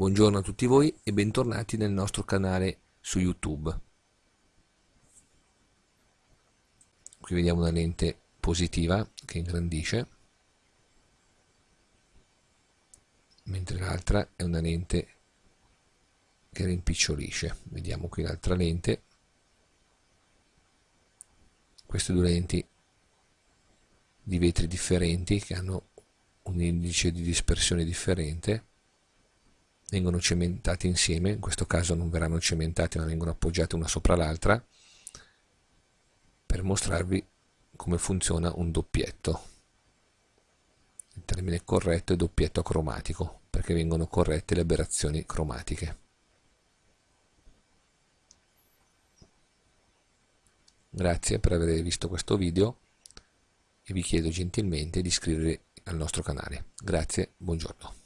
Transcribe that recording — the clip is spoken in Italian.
Buongiorno a tutti voi e bentornati nel nostro canale su YouTube. Qui vediamo una lente positiva che ingrandisce, mentre l'altra è una lente che rimpicciolisce. Vediamo qui l'altra lente. Queste due lenti di vetri differenti che hanno un indice di dispersione differente vengono cementati insieme, in questo caso non verranno cementati ma vengono appoggiati una sopra l'altra per mostrarvi come funziona un doppietto. Il termine corretto è doppietto cromatico perché vengono corrette le aberrazioni cromatiche. Grazie per aver visto questo video e vi chiedo gentilmente di iscrivervi al nostro canale. Grazie, buongiorno.